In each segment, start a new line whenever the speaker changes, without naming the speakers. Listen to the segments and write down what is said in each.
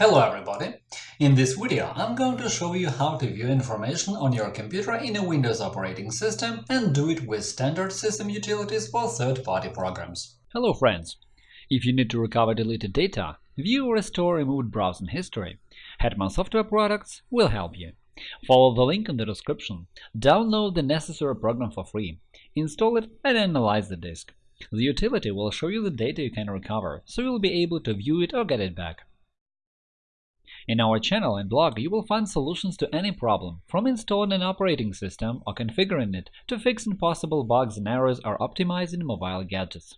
Hello everybody! In this video I'm going to show you how to view information on your computer in a Windows operating system and do it with standard system utilities or third-party programs.
Hello friends! If you need to recover deleted data, view or restore removed browsing history, Hetman Software Products will help you. Follow the link in the description, download the necessary program for free, install it and analyze the disk. The utility will show you the data you can recover, so you'll be able to view it or get it back. In our channel and blog, you will find solutions to any problem, from installing an operating system or configuring it to fixing possible bugs and errors or optimizing mobile gadgets.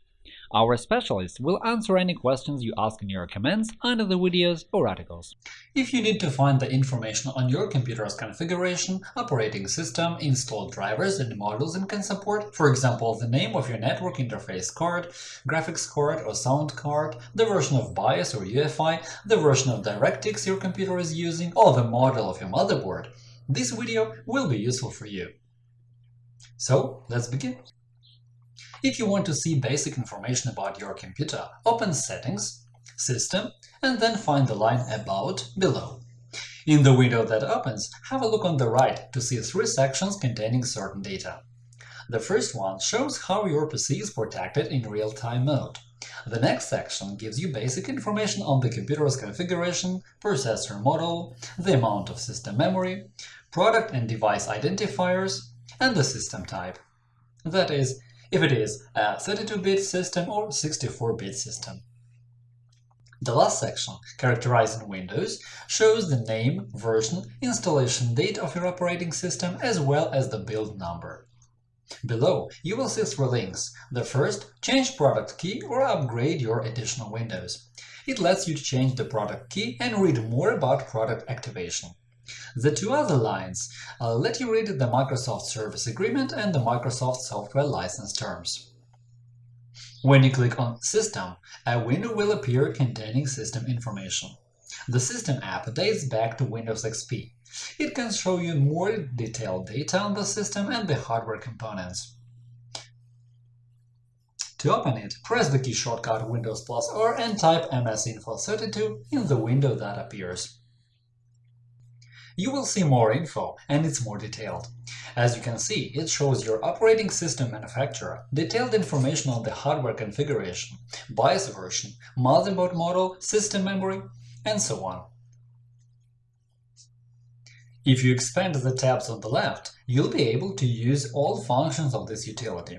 Our specialists will answer any questions you ask in your comments under the videos or articles.
If you need to find the information on your computer's configuration, operating system, installed drivers and modules it can support, for example, the name of your network interface card, graphics card or sound card, the version of BIOS or UEFI, the version of DirectX your computer is using, or the model of your motherboard, this video will be useful for you. So, let's begin. If you want to see basic information about your computer, open Settings, System, and then find the line About below. In the window that opens, have a look on the right to see three sections containing certain data. The first one shows how your PC is protected in real-time mode. The next section gives you basic information on the computer's configuration, processor model, the amount of system memory, product and device identifiers, and the system type. That is, if it is a 32-bit system or 64-bit system. The last section, characterizing Windows, shows the name, version, installation date of your operating system as well as the build number. Below, you will see three links. The first – change product key or upgrade your additional Windows. It lets you change the product key and read more about product activation. The two other lines uh, let you read the Microsoft Service Agreement and the Microsoft Software License Terms. When you click on System, a window will appear containing system information. The System app dates back to Windows XP. It can show you more detailed data on the system and the hardware components. To open it, press the key shortcut Windows plus R and type msinfo32 in the window that appears you will see more info and it's more detailed. As you can see, it shows your operating system manufacturer, detailed information on the hardware configuration, BIOS version, motherboard model, system memory, and so on. If you expand the tabs on the left, you'll be able to use all functions of this utility.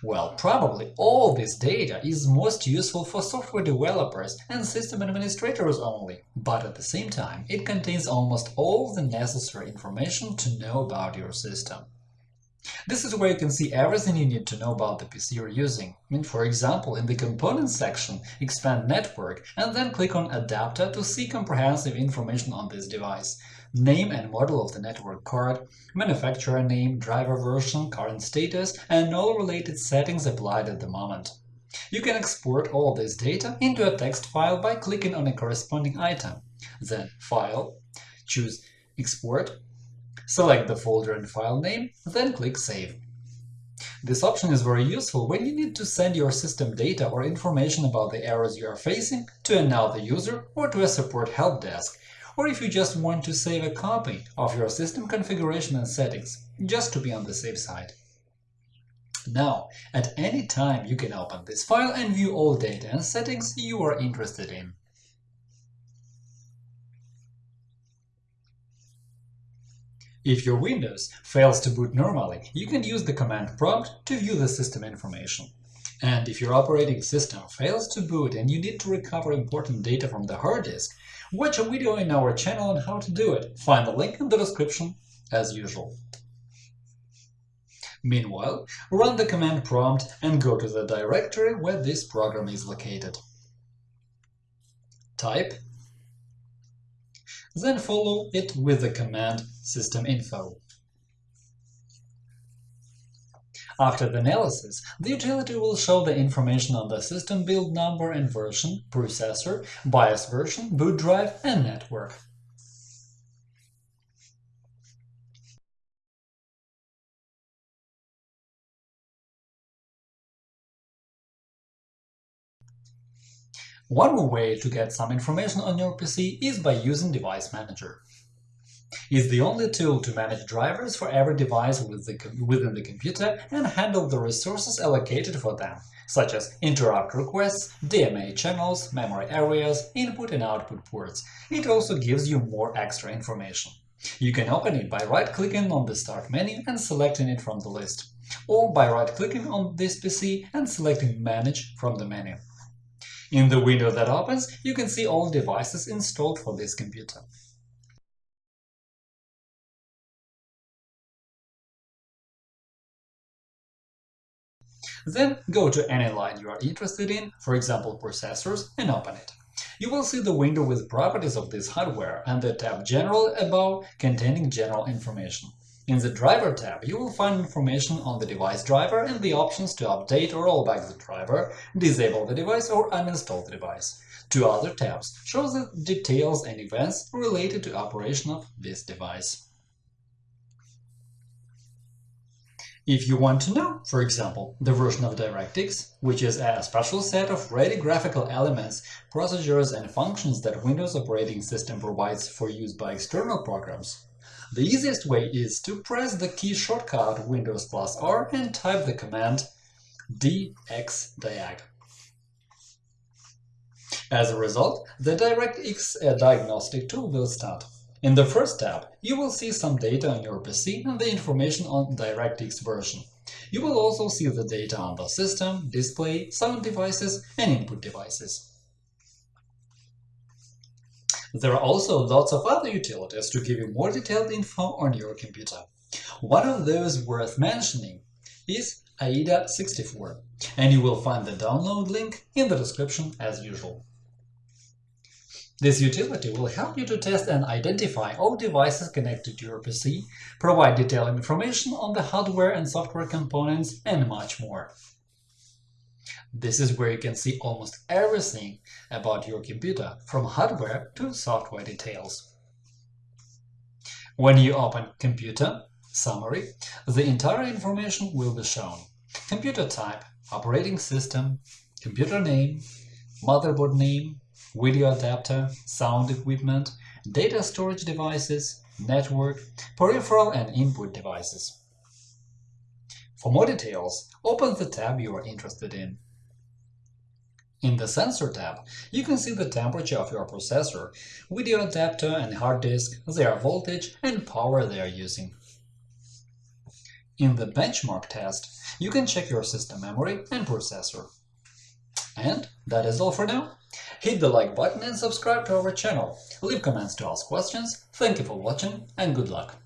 Well, probably all this data is most useful for software developers and system administrators only, but at the same time it contains almost all the necessary information to know about your system. This is where you can see everything you need to know about the PC you're using. For example, in the Components section, expand Network and then click on Adapter to see comprehensive information on this device name and model of the network card, manufacturer name, driver version, current status, and all related settings applied at the moment. You can export all this data into a text file by clicking on a corresponding item, then File, choose Export, select the folder and file name, then click Save. This option is very useful when you need to send your system data or information about the errors you are facing to another user or to a support help desk, or if you just want to save a copy of your system configuration and settings, just to be on the safe side. Now, at any time you can open this file and view all data and settings you are interested in. If your Windows fails to boot normally, you can use the command prompt to view the system information. And if your operating system fails to boot and you need to recover important data from the hard disk, Watch a video in our channel on how to do it. Find the link in the description, as usual. Meanwhile, run the command prompt and go to the directory where this program is located. Type, then follow it with the command systeminfo. After the analysis, the utility will show the information on the system build number and version, processor, BIOS version, boot drive, and network. One way to get some information on your PC is by using Device Manager. It's the only tool to manage drivers for every device within the computer and handle the resources allocated for them, such as interrupt requests, DMA channels, memory areas, input and output ports. It also gives you more extra information. You can open it by right-clicking on the Start menu and selecting it from the list, or by right-clicking on this PC and selecting Manage from the menu. In the window that opens, you can see all devices installed for this computer. Then go to any line you are interested in, for example processors, and open it. You will see the window with properties of this hardware and the tab General above containing general information. In the Driver tab, you will find information on the device driver and the options to update or roll back the driver, disable the device or uninstall the device. Two other tabs show the details and events related to operation of this device. If you want to know, for example, the version of DirectX, which is a special set of ready graphical elements, procedures and functions that Windows operating system provides for use by external programs, the easiest way is to press the key shortcut Windows plus R and type the command dxdiag. As a result, the DirectX diagnostic tool will start. In the first tab, you will see some data on your PC and the information on DirectX version. You will also see the data on the system, display, sound devices and input devices. There are also lots of other utilities to give you more detailed info on your computer. One of those worth mentioning is AIDA64, and you will find the download link in the description as usual. This utility will help you to test and identify all devices connected to your PC, provide detailed information on the hardware and software components, and much more. This is where you can see almost everything about your computer, from hardware to software details. When you open Computer, Summary, the entire information will be shown. Computer type, operating system, computer name, motherboard name, video adapter, sound equipment, data storage devices, network, peripheral and input devices. For more details, open the tab you are interested in. In the Sensor tab, you can see the temperature of your processor, video adapter and hard disk, their voltage and power they are using. In the Benchmark test, you can check your system memory and processor. And that is all for now. Hit the like button and subscribe to our channel. Leave comments to ask questions. Thank you for watching and good luck!